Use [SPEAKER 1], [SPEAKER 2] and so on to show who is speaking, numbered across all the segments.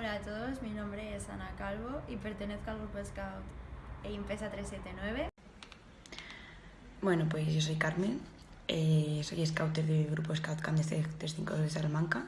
[SPEAKER 1] Hola a todos, mi nombre es Ana Calvo y pertenezco al grupo Scout Impesa 379.
[SPEAKER 2] Bueno, pues yo soy Carmen, eh, soy scouter del grupo Scout Camp 352 de Salamanca.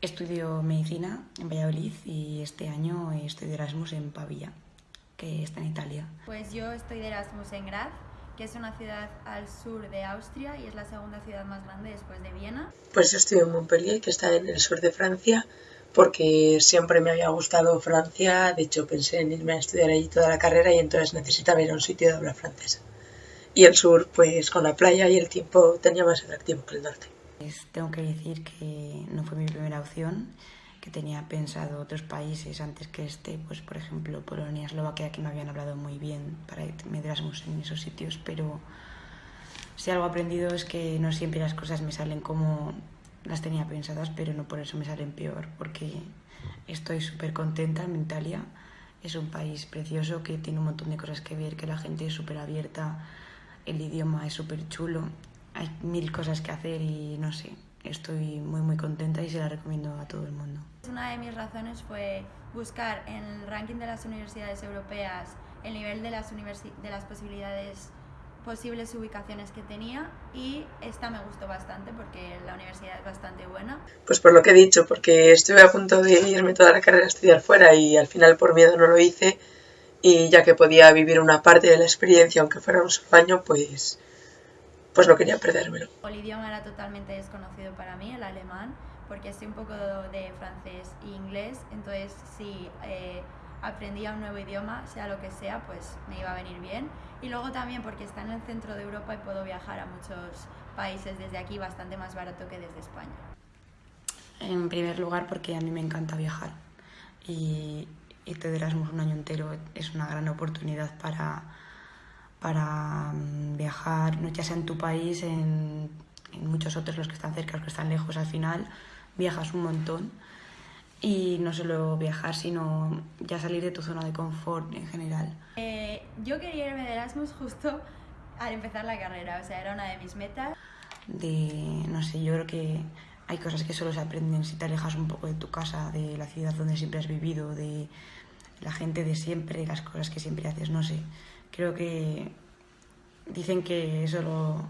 [SPEAKER 2] Estudio medicina en Valladolid y este año estoy de Erasmus en Pavia, que está en Italia.
[SPEAKER 1] Pues yo estoy de Erasmus en Graz, que es una ciudad al sur de Austria y es la segunda ciudad más grande después de Viena.
[SPEAKER 3] Pues yo estoy en Montpellier, que está en el sur de Francia, porque siempre me había gustado Francia, de hecho pensé en irme a estudiar allí toda la carrera y entonces necesitaba ir a un sitio de habla francesa. Y el sur, pues con la playa y el tiempo tenía más atractivo que el norte.
[SPEAKER 2] Pues tengo que decir que no fue mi primera opción, que tenía pensado otros países antes que este, pues por ejemplo Polonia, Eslovaquia, que me habían hablado muy bien para irme de Erasmus en esos sitios, pero si algo he aprendido es que no siempre las cosas me salen como las tenía pensadas, pero no por eso me salen peor, porque estoy súper contenta en Italia. Es un país precioso que tiene un montón de cosas que ver, que la gente es súper abierta, el idioma es súper chulo, hay mil cosas que hacer y no sé, estoy muy muy contenta y se la recomiendo a todo el mundo.
[SPEAKER 1] Una de mis razones fue buscar en el ranking de las universidades europeas el nivel de las, de las posibilidades posibles ubicaciones que tenía y esta me gustó bastante porque la universidad es bastante buena.
[SPEAKER 3] Pues por lo que he dicho, porque estuve a punto de irme toda la carrera a estudiar fuera y al final por miedo no lo hice y ya que podía vivir una parte de la experiencia aunque fuera un solo año, pues, pues no quería perdérmelo.
[SPEAKER 1] El idioma era totalmente desconocido para mí, el alemán, porque estoy un poco de francés e inglés, entonces sí... Eh, aprendía un nuevo idioma, sea lo que sea, pues me iba a venir bien. Y luego también porque está en el centro de Europa y puedo viajar a muchos países desde aquí bastante más barato que desde España.
[SPEAKER 2] En primer lugar porque a mí me encanta viajar y irte de Erasmus un año entero es una gran oportunidad para, para mm, viajar, ya sea en tu país, en, en muchos otros, los que están cerca, los que están lejos, al final viajas un montón y no solo viajar, sino ya salir de tu zona de confort en general.
[SPEAKER 1] Eh, yo quería irme de Erasmus justo al empezar la carrera, o sea, era una de mis metas.
[SPEAKER 2] De, no sé, yo creo que hay cosas que solo se aprenden si te alejas un poco de tu casa, de la ciudad donde siempre has vivido, de la gente de siempre, las cosas que siempre haces, no sé. Creo que dicen que eso lo,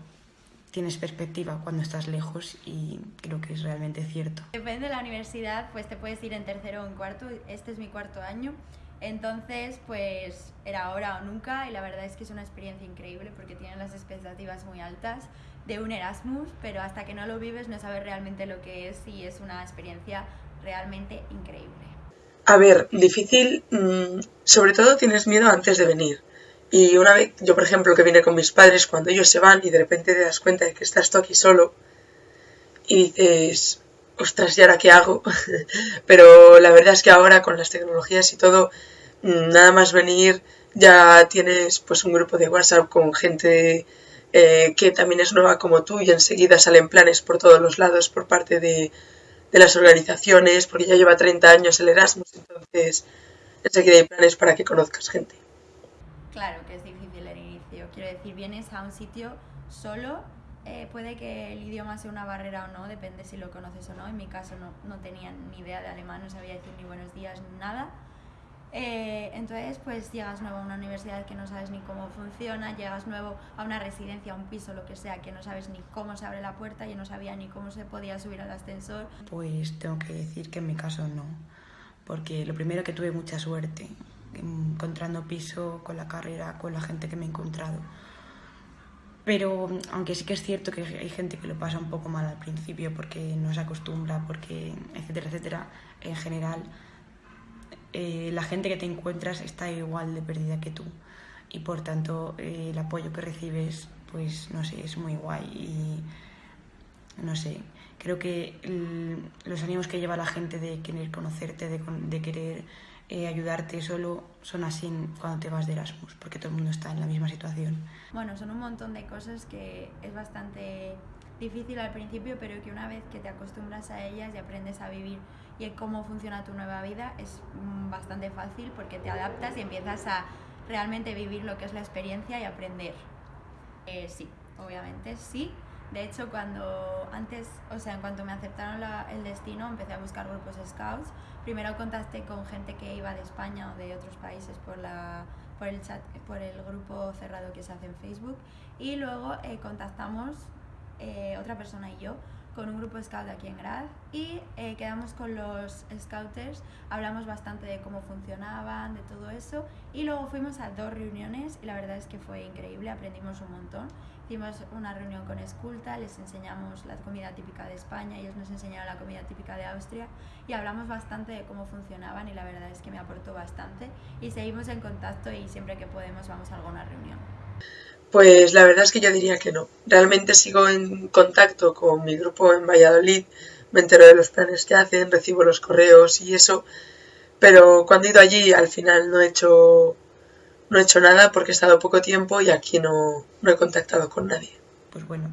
[SPEAKER 2] tienes perspectiva cuando estás lejos y creo que es realmente cierto.
[SPEAKER 1] Depende de la universidad, pues te puedes ir en tercero o en cuarto, este es mi cuarto año, entonces pues era ahora o nunca y la verdad es que es una experiencia increíble porque tienen las expectativas muy altas de un Erasmus, pero hasta que no lo vives no sabes realmente lo que es y es una experiencia realmente increíble.
[SPEAKER 3] A ver, difícil, mm, sobre todo tienes miedo antes de venir y una vez, yo por ejemplo, que vine con mis padres, cuando ellos se van y de repente te das cuenta de que estás tú aquí solo y dices, ostras, ¿y ahora qué hago? Pero la verdad es que ahora con las tecnologías y todo, mm, nada más venir ya tienes pues un grupo de WhatsApp con gente eh, que también es nueva como tú y enseguida salen planes por todos los lados por parte de, de las organizaciones, porque ya lleva 30 años el Erasmus, entonces enseguida hay planes para que conozcas gente.
[SPEAKER 1] Claro que es difícil el inicio. Quiero decir, vienes a un sitio solo, eh, puede que el idioma sea una barrera o no, depende si lo conoces o no. En mi caso no, no tenía ni idea de alemán, no sabía decir ni buenos días ni nada. Eh, entonces, pues llegas nuevo a una universidad que no sabes ni cómo funciona, llegas nuevo a una residencia, a un piso, lo que sea, que no sabes ni cómo se abre la puerta, yo no sabía ni cómo se podía subir al ascensor.
[SPEAKER 2] Pues tengo que decir que en mi caso no, porque lo primero que tuve mucha suerte, encontrando piso con la carrera, con la gente que me he encontrado. Pero aunque sí que es cierto que hay gente que lo pasa un poco mal al principio porque no se acostumbra, porque etcétera, etcétera, en general eh, la gente que te encuentras está igual de perdida que tú y por tanto eh, el apoyo que recibes pues no sé, es muy guay y no sé, creo que los ánimos que lleva la gente de querer conocerte, de, de querer eh, ayudarte solo son así cuando te vas de Erasmus, porque todo el mundo está en la misma situación.
[SPEAKER 1] Bueno, son un montón de cosas que es bastante difícil al principio, pero que una vez que te acostumbras a ellas y aprendes a vivir y a cómo funciona tu nueva vida, es mm, bastante fácil porque te adaptas y empiezas a realmente vivir lo que es la experiencia y aprender. Eh, sí, obviamente sí, De hecho, cuando antes, o sea, en cuanto me aceptaron el destino, empecé a buscar grupos scouts. Primero contacté con gente que iba de España o de otros países por, la, por el chat, por el grupo cerrado que se hace en Facebook. Y luego eh, contactamos eh, otra persona y yo con un grupo scout aquí en Graz y eh, quedamos con los scouters, hablamos bastante de cómo funcionaban, de todo eso y luego fuimos a dos reuniones y la verdad es que fue increíble, aprendimos un montón. Hicimos una reunión con Esculta, les enseñamos la comida típica de España, ellos nos enseñaron la comida típica de Austria y hablamos bastante de cómo funcionaban y la verdad es que me aportó bastante y seguimos en contacto y siempre que podemos vamos a alguna reunión.
[SPEAKER 3] Pues la verdad es que yo diría que no. Realmente sigo en contacto con mi grupo en Valladolid, me entero de los planes que hacen, recibo los correos y eso, pero cuando he ido allí al final no he hecho no he hecho nada porque he estado poco tiempo y aquí no, no he contactado con nadie.
[SPEAKER 2] Pues bueno,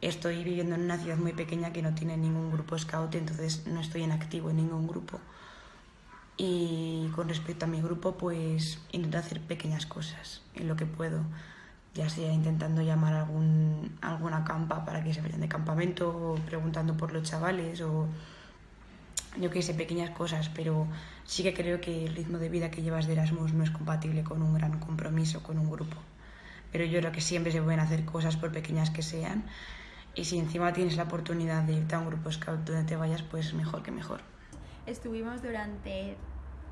[SPEAKER 2] estoy viviendo en una ciudad muy pequeña que no tiene ningún grupo scout, entonces no estoy en activo en ningún grupo. Y con respecto a mi grupo, pues intento hacer pequeñas cosas en lo que puedo, ya sea intentando llamar a algún, alguna campa para que se vayan de campamento, o preguntando por los chavales, o yo qué sé, pequeñas cosas, pero sí que creo que el ritmo de vida que llevas de Erasmus no es compatible con un gran compromiso con un grupo. Pero yo creo que siempre se pueden hacer cosas por pequeñas que sean y si encima tienes la oportunidad de irte a un grupo scout donde te vayas, pues mejor que mejor.
[SPEAKER 1] Estuvimos durante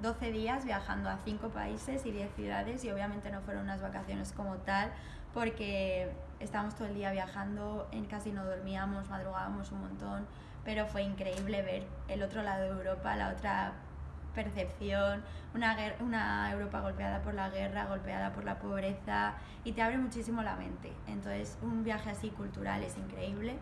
[SPEAKER 1] 12 días viajando a 5 países y 10 ciudades y obviamente no fueron unas vacaciones como tal porque estábamos todo el día viajando, en casi no dormíamos, madrugábamos un montón pero fue increíble ver el otro lado de Europa, la otra percepción, una, una Europa golpeada por la guerra, golpeada por la pobreza y te abre muchísimo la mente. Entonces un viaje así cultural es increíble.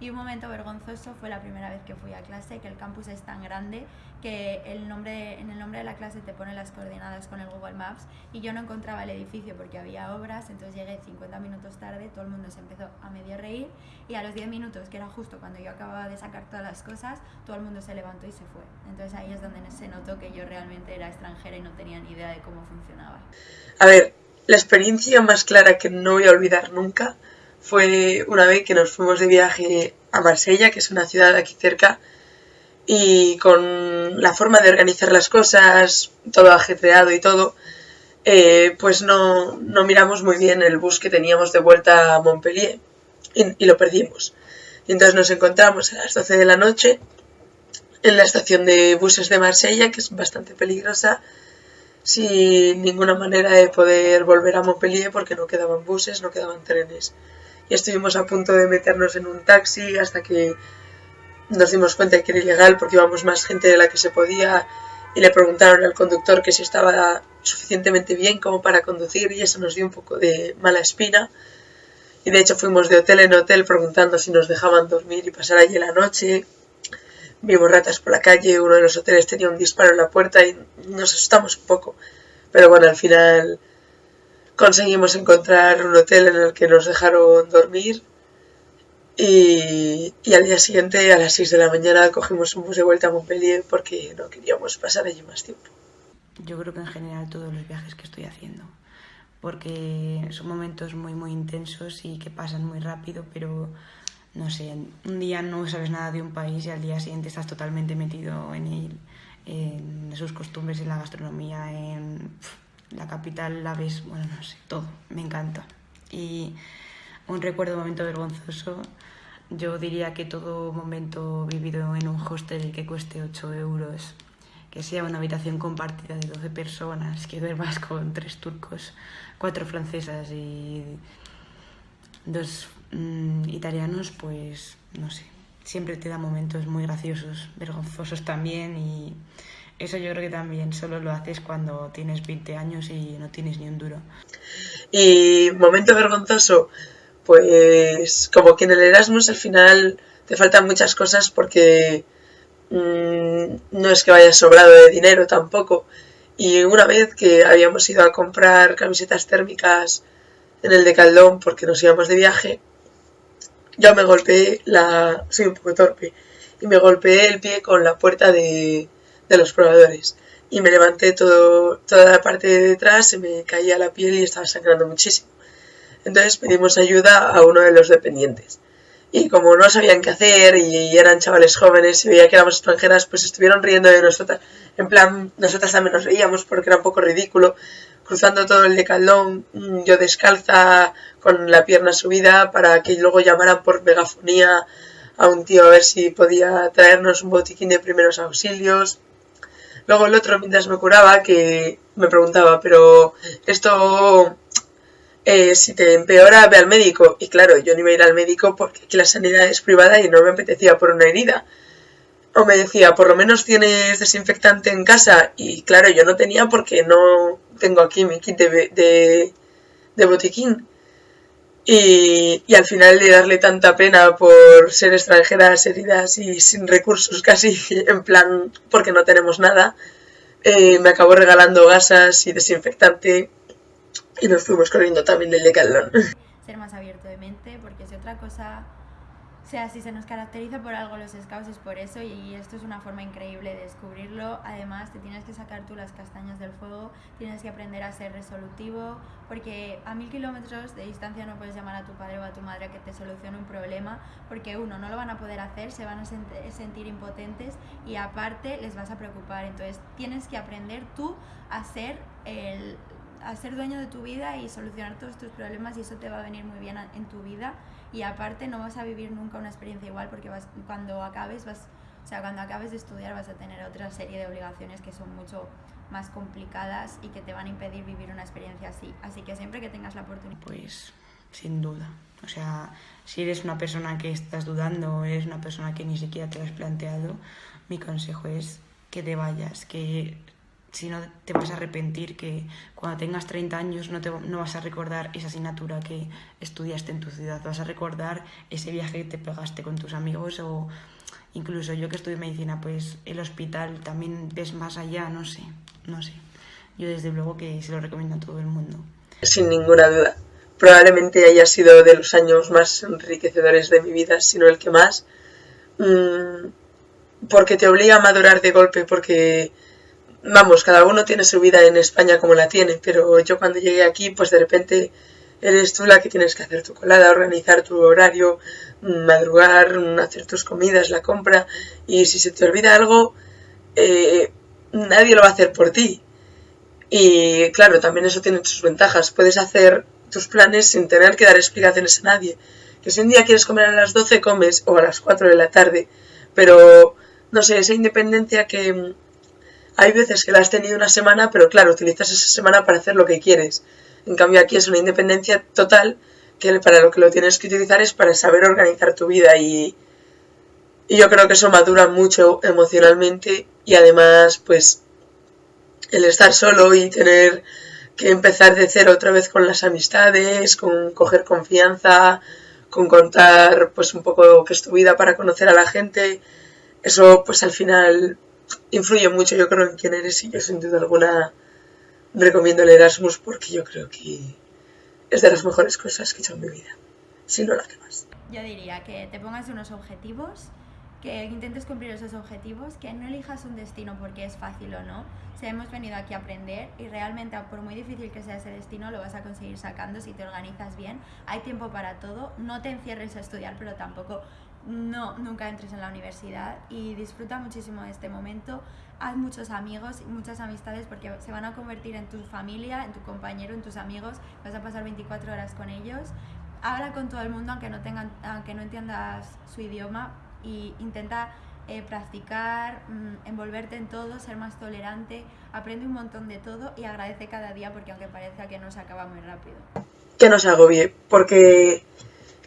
[SPEAKER 1] Y un momento vergonzoso fue la primera vez que fui a clase, que el campus es tan grande que el nombre, en el nombre de la clase te pone las coordenadas con el Google Maps y yo no encontraba el edificio porque había obras, entonces llegué 50 minutos tarde, todo el mundo se empezó a medio reír y a los 10 minutos, que era justo cuando yo acababa de sacar todas las cosas, todo el mundo se levantó y se fue. Entonces ahí es donde se notó que yo realmente era extranjera y no tenía ni idea de cómo funcionaba.
[SPEAKER 3] A ver, la experiencia más clara que no voy a olvidar nunca fue una vez que nos fuimos de viaje a Marsella, que es una ciudad aquí cerca, y con la forma de organizar las cosas, todo ajetreado y todo, eh, pues no, no, miramos muy bien el bus que teníamos de vuelta a Montpellier y, lo perdimos. Y entonces nos encontramos a las 12 de la noche en la estación de buses de Marsella, que es bastante peligrosa, sin ninguna manera de poder volver a Montpellier porque no quedaban buses, no quedaban trenes y estuvimos a punto de meternos en un taxi hasta que nos dimos cuenta de que era ilegal porque íbamos más gente de la que se podía y le preguntaron al conductor que si estaba suficientemente bien como para conducir y eso nos dio un poco de mala espina. Y de hecho fuimos de hotel en hotel preguntando si nos dejaban dormir y pasar allí la noche. Vimos ratas por la calle, uno de los hoteles tenía un disparo en la puerta y nos asustamos un poco. Pero bueno, al final conseguimos encontrar un hotel en el que nos dejaron dormir y, al día siguiente a las 6 de la mañana cogimos un bus de vuelta a Montpellier porque no queríamos pasar allí más tiempo.
[SPEAKER 2] Yo creo que en general todos los viajes que estoy haciendo, porque son momentos muy muy intensos y que pasan muy rápido, pero no sé, un día no sabes nada de un país y al día siguiente estás totalmente metido en él, en sus costumbres, en la gastronomía, en la capital la ves, bueno, no sé, todo, me encanta. Y un recuerdo, momento vergonzoso, yo diría que todo momento vivido en un hostel que cueste 8 euros, que sea una habitación compartida de 12 personas, que duermas con tres turcos, cuatro francesas y dos mm, italianos, pues no sé, siempre te da momentos muy graciosos, vergonzosos también y eso yo creo que también solo lo haces cuando tienes 20 años y no tienes ni un duro.
[SPEAKER 3] Y momento vergonzoso, pues como que en el Erasmus al final te faltan muchas cosas porque mm, no es que vayas sobrado de dinero tampoco. Y una vez que habíamos ido a comprar camisetas térmicas en el de Caldón porque nos íbamos de viaje, yo me golpeé la... soy un poco torpe, y me golpeé el pie con la puerta de, de los probadores. Y me levanté todo, toda la parte de detrás, se me caía la piel y estaba sangrando muchísimo. Entonces pedimos ayuda a uno de los dependientes. y como no sabían qué hacer y eran chavales jóvenes y veía que éramos extranjeras, pues estuvieron riendo de nosotras. En plan, nosotras también nos reíamos porque era un poco ridículo. Cruzando todo el decalón, mm, yo descalza, con la pierna subida, para que luego llamaran por megafonía a un tío a ver si podía traernos un botiquín de primeros auxilios. Luego el otro, mientras me curaba, que me preguntaba, pero esto eh, si te empeora, ve al médico. Y claro, yo no iba a ir al médico porque aquí la sanidad es privada y no me apetecía por una herida. O me decía, por lo menos tienes desinfectante en casa. Y claro, yo no tenía porque no tengo aquí mi kit de, de, botiquín. Y, y, al final de darle tanta pena por ser extranjeras, heridas y sin recursos casi, en plan, porque no tenemos nada, eh, me acabó regalando gasas y desinfectante y nos fuimos corriendo también del Decathlon.
[SPEAKER 1] Ser más abierto de mente, porque si otra cosa, sea, si se nos caracteriza por algo los scouts es por eso y esto es una forma increíble de descubrirlo. Además, te tienes que sacar tú las castañas del fuego, tienes que aprender a ser resolutivo, porque a mil kilómetros de distancia no puedes llamar a tu padre o a tu madre a que te solucione un problema, porque uno, no lo van a poder hacer, se van a sentir impotentes y aparte les vas a preocupar. Entonces, tienes que aprender tú a ser el a ser dueño de tu vida y solucionar todos tus problemas y eso te va a venir muy bien en tu vida y aparte no vas a vivir nunca una experiencia igual porque vas, cuando acabes vas o sea, cuando acabes de estudiar vas a tener otra serie de obligaciones que son mucho más complicadas y que te van a impedir vivir una experiencia así. Así que siempre que tengas la oportunidad.
[SPEAKER 2] Pues sin duda. O sea, si eres una persona que estás dudando, eres una persona que ni siquiera te lo has planteado, mi consejo es que te vayas, que si no te vas a arrepentir que cuando tengas 30 años no, te, no vas a recordar esa asignatura que estudiaste en tu ciudad, vas a recordar ese viaje que te pegaste con tus amigos o incluso yo que estudio medicina, pues el hospital también ves más allá, no sé, no sé. Yo desde luego que se lo recomiendo a todo el mundo.
[SPEAKER 3] Sin ninguna duda. Probablemente haya sido de los años más enriquecedores de mi vida, si no el que más. Mm, porque te obliga a madurar de golpe, porque vamos, cada uno tiene su vida en España como la tiene, pero yo cuando llegué aquí, pues de repente eres tú la que tienes que hacer tu colada, organizar tu horario, madrugar, hacer tus comidas, la compra, y si se te olvida algo, eh, nadie lo va a hacer por ti. Y claro, también eso tiene sus ventajas, puedes hacer tus planes sin tener que dar explicaciones a nadie. Que si un día quieres comer a las 12, comes, o a las 4 de la tarde, pero no sé, esa independencia que hay veces que la has tenido una semana, pero claro, utilizas esa semana para hacer lo que quieres. En cambio aquí es una independencia total que para lo que lo tienes que utilizar es para saber organizar tu vida y, y yo creo que eso madura mucho emocionalmente y además pues el estar solo y tener que empezar de cero otra vez con las amistades, con coger confianza, con contar pues un poco qué es tu vida para conocer a la gente, eso pues al final influye mucho, yo creo, en quién eres y yo sin duda alguna recomiendo el Erasmus porque yo creo que es de las mejores cosas que he hecho en mi vida, si no la que más.
[SPEAKER 1] Yo diría que te pongas unos objetivos, que intentes cumplir esos objetivos, que no elijas un destino porque es fácil o no. Si hemos venido aquí a aprender y realmente por muy difícil que sea ese destino lo vas a conseguir sacando si te organizas bien. Hay tiempo para todo, no te encierres a estudiar, pero tampoco no, nunca entres en la universidad y disfruta muchísimo de este momento. Haz muchos amigos y muchas amistades porque se van a convertir en tu familia, en tu compañero, en tus amigos. Vas a pasar 24 horas con ellos. Habla con todo el mundo aunque no, tengan, aunque no entiendas su idioma y intenta eh, practicar, mm, envolverte en todo, ser más tolerante. Aprende un montón de todo y agradece cada día porque aunque parezca que no se acaba muy rápido.
[SPEAKER 3] Que no se agobie, porque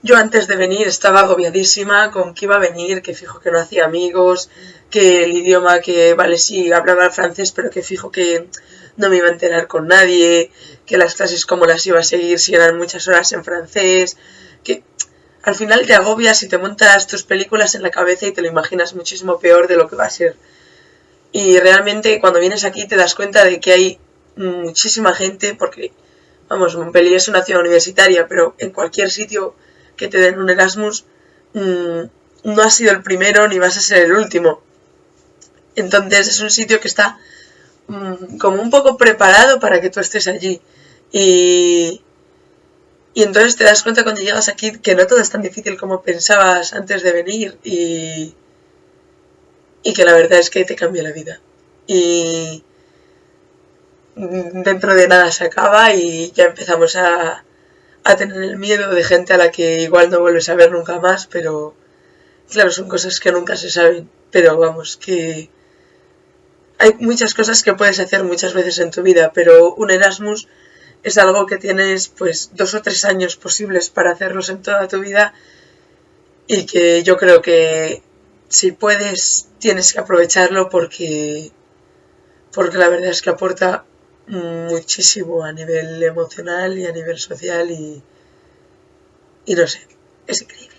[SPEAKER 3] yo antes de venir estaba agobiadísima con que iba a venir, que fijo que no hacía amigos, que el idioma que, vale, sí, hablaba francés, pero que fijo que no me iba a enterar con nadie, que las clases como las iba a seguir si eran muchas horas en francés, que al final te agobias y te montas tus películas en la cabeza y te lo imaginas muchísimo peor de lo que va a ser. Y realmente cuando vienes aquí te das cuenta de que hay muchísima gente, porque, vamos, Montpellier es una ciudad universitaria, pero en cualquier sitio que te den un Erasmus mm, no has sido el primero ni vas a ser el último. Entonces es un sitio que está mm, como un poco preparado para que tú estés allí. Y, Y entonces te das cuenta cuando llegas aquí que no todo es tan difícil como pensabas antes de venir y, y que la verdad es que te cambia la vida. Y dentro de nada se acaba y ya empezamos a, a tener el miedo de gente a la que igual no vuelves a ver nunca más, pero claro, son cosas que nunca se saben, pero vamos, que hay muchas cosas que puedes hacer muchas veces en tu vida, pero un Erasmus es algo que tienes pues dos o tres años posibles para hacerlos en toda tu vida y que yo creo que si puedes tienes que aprovecharlo porque porque la verdad es que aporta muchísimo a nivel emocional y a nivel social y, y no sé, es increíble.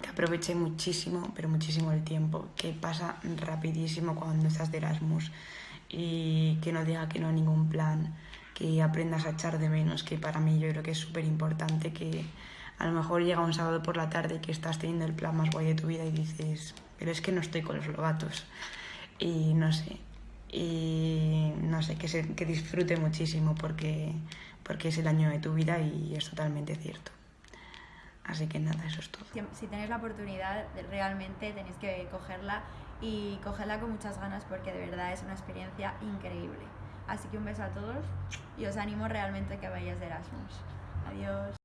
[SPEAKER 2] Que aproveche muchísimo, pero muchísimo el tiempo, que pasa rapidísimo cuando estás de Erasmus y que no diga que no a ningún plan que aprendas a echar de menos, que para mí yo creo que es súper importante que a lo mejor llega un sábado por la tarde que estás teniendo el plan más guay de tu vida y dices, pero es que no estoy con los lobatos. Y no sé, y no sé, que, se, que disfrute muchísimo porque, porque es el año de tu vida y es totalmente cierto. Así que nada, eso es todo.
[SPEAKER 1] Si tenéis la oportunidad, realmente tenéis que cogerla y cogerla con muchas ganas porque de verdad es una experiencia increíble. Así que un beso a todos y os animo realmente a que vayáis de Erasmus. Adiós.